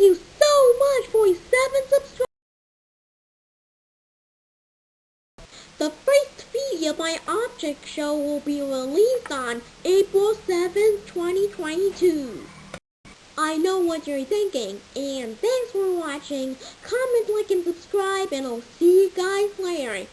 You so much for 7 subscribers. The first video of my object show will be released on April 7, 2022. I know what you're thinking, and thanks for watching. Comment, like, and subscribe, and I'll see you guys later.